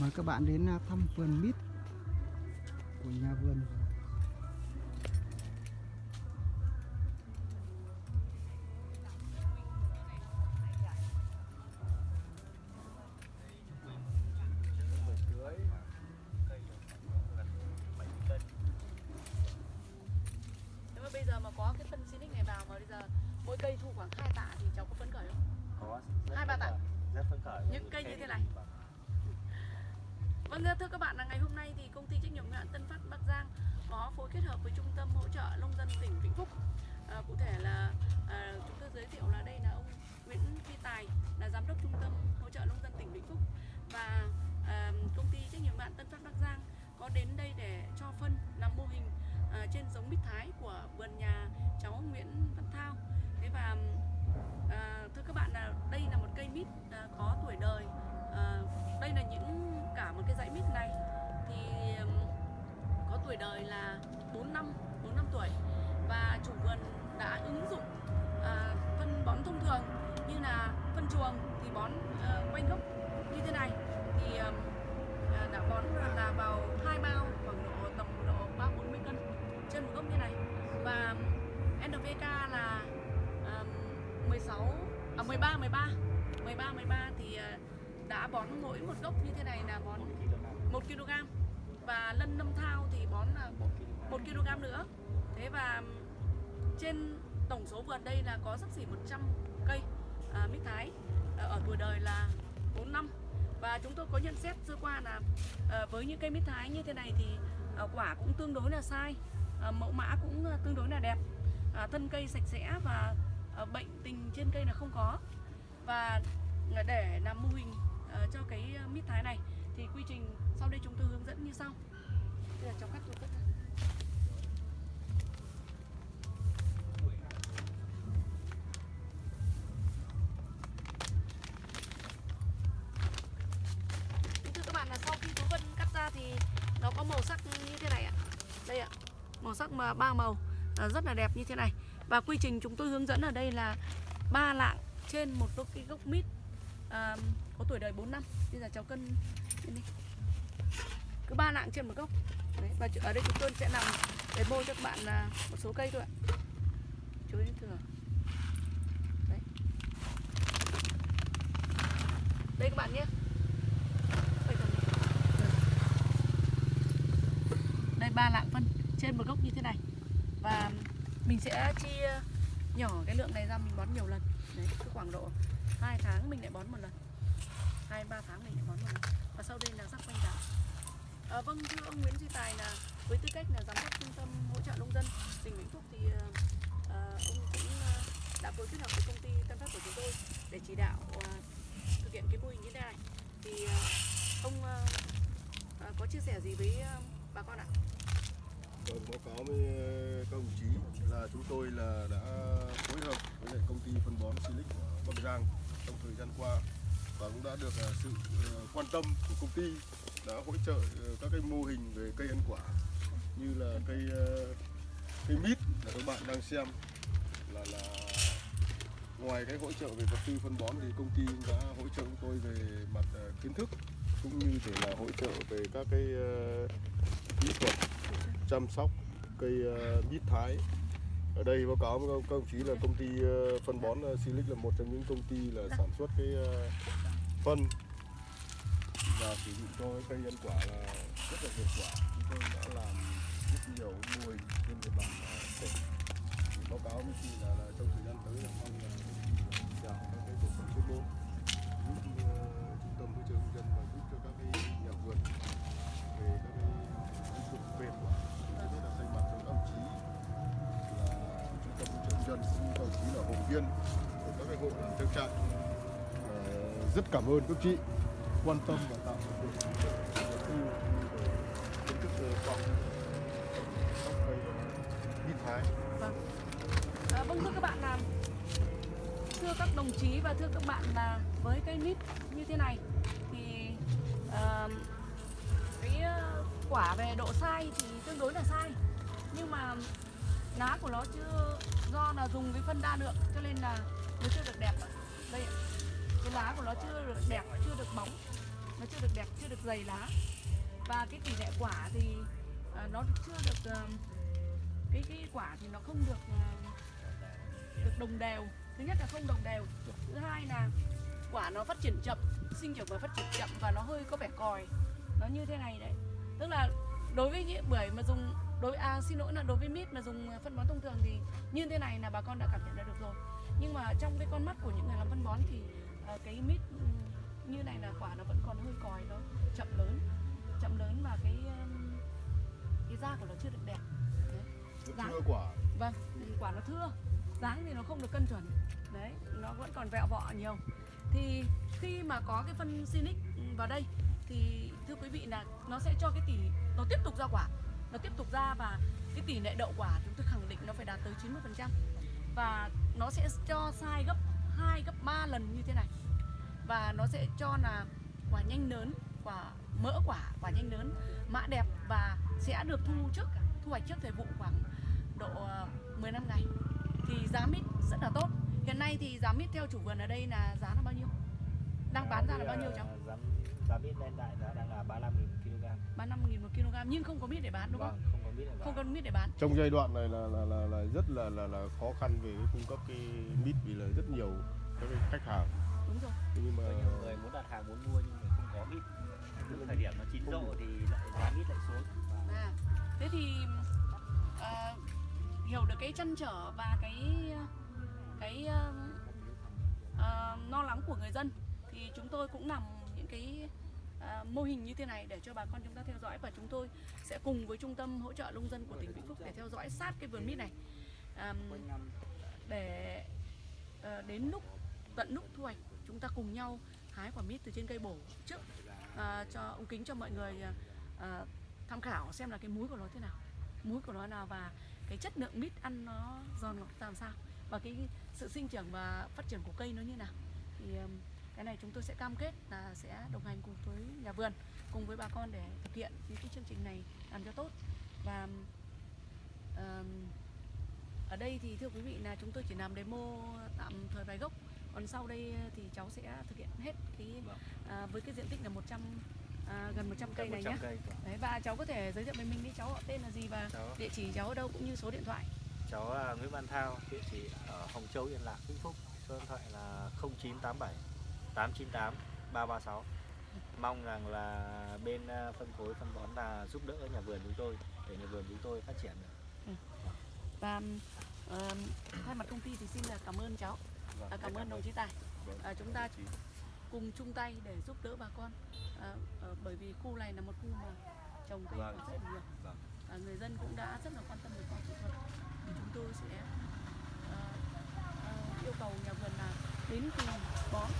mời các bạn đến à, thăm vườn mít của nhà vườn Nếu mà bây giờ mà có cái phân Sinic này vào mà bây giờ mỗi cây thu khoảng 2 tạ thì cháu có phấn khởi không? có Hai ba tạ. khởi, rất phấn khởi Những cây như thế này. Vâng thưa các bạn là ngày hôm nay thì công ty trách nhiệm hữu hạn Tân Phát Bắc Giang có phối kết hợp với trung tâm hỗ trợ nông dân tỉnh Vĩnh Phúc. À, cụ thể là à, chúng tôi giới thiệu là đây là ông Nguyễn Phi Tài là giám đốc trung tâm hỗ trợ nông dân tỉnh Vĩnh Phúc một cái dãy mít này thì có tuổi đời là 4 năm 4 năm tuổi và chủ vườn đã ứng dụng à, phân bón thông thường như là phân chuồng thì bón à, quanh gốc như thế này. Thì à, đã bón là vào hai bao khoảng độ tầm độ ba bốn mươi cân trên một gốc như này. Và NPK là à, 16 à 13 13 13 13 thì à, đã bón mỗi một gốc như thế này là bón 1 kg. Và lân nâm thao thì bón là 1 kg nữa. Thế và trên tổng số vườn đây là có sắp xỉ 100 cây à, mít thái à, ở tuổi đời là 4 năm. Và chúng tôi có nhận xét sơ qua là à, với những cây mít thái như thế này thì à, quả cũng tương đối là sai à, mẫu mã cũng à, tương đối là đẹp. À, thân cây sạch sẽ và à, bệnh tình trên cây là không có. Và để làm mô hình Ờ, cho cái ờ, mít thái này thì quy trình sau đây chúng tôi hướng dẫn như sau Bây giờ cháu cắt tôi cắt các bạn là sau khi Vân cắt ra thì nó có màu sắc như thế này ạ. Đây ạ, màu sắc mà ba màu à, rất là đẹp như thế này. Và quy trình chúng tôi hướng dẫn ở đây là ba lạng trên một cái gốc mít à, có tuổi đời 4 năm. Bây giờ cháu cân lên đi. Cứ ba lạng trên một gốc. Đấy, và ở đây chúng tôi sẽ làm để bôi cho các bạn à, một số cây thôi ạ. Chuối thừa. Đấy. Đây các bạn nhé. Đây nhé. Đây ba lạng phân trên một gốc như thế này. Và mình sẽ chia à, nhỏ cái lượng này ra mình bón nhiều lần. Đấy, cứ khoảng độ 2 tháng mình lại bón một lần. 2 3 tháng mình lại bón một lần. Và sau đây là rắc quanh đảo À, ờ, vâng thưa ông Nguyễn Duy Tài là với tư cách là giám đốc trung tâm hỗ trợ nông dân tỉnh Vĩnh Phúc thì à, ông cũng đã phối kết hợp với công ty Tân Phát của chúng tôi để chỉ đạo à, thực hiện cái mô hình như thế này thì à, ông à, có chia sẻ gì với bà con ạ? Vâng, báo cáo với các đồng chí là chúng tôi là đã phối hợp với lại công ty phân bón Silic của Bắc Giang trong thời gian qua và cũng đã được ờ, sự ờ, quan tâm của công ty đã hỗ trợ ờ, các cái mô hình về cây ăn quả như là cây cây mít là các bạn đang xem là là ngoài cái hỗ trợ về vật tư phân bón thì công ty đã hỗ trợ chúng tôi về mặt kiến thức cũng như thể là hỗ trợ về các cái kỹ thuật chăm sóc cây mít thái. Ở đây báo cáo với các ông chí là công ty phân bón Silic là một trong những công ty là sản xuất cái phân. Và sử dụng cho cái cây ăn quả là rất là hiệu quả. Chúng tôi đã làm rất nhiều mô hình trên địa bàn à, tỉnh. Báo cáo với chị là, là trong thời gian tới là mong là chào các cái bộ phận chuyên môn giúp ờ, trung tâm môi trường nông dân và giúp cho các cái nhà vườn về các cái ứng dụng về quả Tôi rất là thay mặt cho các đồng chí là trung tâm hỗ trợ nông dân cũng các đồng chí là hội viên của các cái hộ làm trang trại rất cảm ơn các chị quan tâm và tạo điều kiện kiến thức khoa học các thái Vâng. À, vâng thưa các bạn là thưa các đồng chí và thưa các bạn là với cây mít như thế này thì uh, cái ờ, quả về độ sai thì tương đối là sai nhưng mà lá của nó chưa do là dùng cái phân đa lượng cho nên là nó chưa được đẹp đây ạ cái lá của nó chưa được đẹp, chưa được bóng. Nó chưa được đẹp, chưa được dày lá. Và cái tỷ lệ quả thì à, nó chưa được à, cái cái quả thì nó không được à, được đồng đều. Thứ nhất là không đồng đều. Thứ hai là quả nó phát triển chậm, sinh trưởng và phát triển chậm và nó hơi có vẻ còi. Nó như thế này đấy. Tức là đối với những bưởi mà dùng, đối à xin lỗi là đối với mít mà dùng phân bón thông thường thì như thế này là bà con đã cảm nhận được rồi. Nhưng mà trong cái con mắt của những người làm phân bón thì à, cái mít ừ, như này là quả nó vẫn còn hơi còi nó chậm lớn chậm lớn và cái cái da của nó chưa được đẹp. Đấy. Dáng. chưa quả. Vâng, quả nó thưa. Dáng thì nó không được cân chuẩn. Đấy, nó vẫn còn vẹo vọ nhiều. Thì khi mà có cái phân Sinic vào đây Thì thưa quý vị là nó sẽ cho cái tỷ Nó tiếp tục ra quả. Nó tiếp tục ra và cái tỷ lệ đậu quả Chúng tôi khẳng định nó phải đạt tới 90% Và nó sẽ cho sai gấp 2, gấp 3 lần như thế này. Và nó sẽ cho là quả nhanh lớn Quả mỡ quả, quả nhanh lớn Mã đẹp và sẽ được thu trước Thu hoạch trước thời vụ khoảng độ ờ, 15 ngày. Thì giá mít rất là tốt. Hiện nay thì giá mít theo chủ vườn ở đây là giá là bao nhiêu? Đang bán ra là bao nhiêu cháu Giá, giá mít lên đại giá đang là 35 000 kg. 35 nghìn một kg nhưng không có mít để bán đúng Vâng, không không có mít để bán trong giai đoạn này là là là, là rất là là là khó khăn về cái cung cấp cái mít vì là rất nhiều các cái khách hàng đúng rồi nhưng mà Có nhiều người muốn đặt hàng muốn mua nhưng mà không có mít. Từ thời điểm nó chín độ thì lại giá mít lại xuống. à thế thì ờ, hiểu được cái chăn trở và cái cái ờ, ờ, lo lắng của người dân thì chúng tôi cũng làm những cái À, mô hình như thế này để cho bà con chúng ta theo dõi và chúng tôi sẽ cùng với trung tâm hỗ trợ nông dân của tỉnh Vĩnh Phúc để theo dõi sát cái vườn mít này. Để ờ, đến lúc tận lúc thu hoạch chúng ta cùng nhau hái quả mít từ trên cây bổ trước à, cho ông kính cho mọi người à, tham khảo xem là cái múi của nó thế nào. Múi của nó nào và cái chất lượng mít ăn nó giòn ngọt làm sao và cái sự sinh trưởng và phát triển của cây nó như nào. Thì cái này chúng tôi sẽ cam kết là sẽ đồng hành cùng với nhà vườn cùng với bà con để thực hiện những cái chương trình này làm cho tốt và ừm, ở đây thì thưa quý vị là chúng tôi chỉ làm demo tạm thời vài gốc còn sau đây thì cháu sẽ thực hiện hết cái Vâng. à, với cái diện tích là 100 à, gần 100 cây này 100 nhé cây. vâng. Đấy và cháu có thể giới thiệu về mình đi cháu họ tên là gì và Cháu, địa chỉ cháu ở đâu cũng như số điện thoại. cháu là Nguyễn Văn Thao, địa chỉ ở Hồng Châu Yên Lạc, Vĩnh Phúc. Số điện thoại là 0987 898 336. Mong rằng là bên à, phân phối phân bón là giúp đỡ nhà vườn chúng tôi để nhà vườn chúng tôi phát triển được. Và ờm, thay mặt công ty thì xin là cảm ơn cháu, Vâng, à, cảm ơn đồng chí Tài. Vâng, À, chúng ta cùng chung tay để giúp đỡ bà con à, ờ, bởi vì khu này là một khu mà trồng cây Vâng. rất là nhiều Vâng. à, người dân cũng đã rất là quan tâm về khoa học kỹ thuật thì chúng tôi sẽ ờ, ờ, yêu cầu nhà vườn là đến từ bón.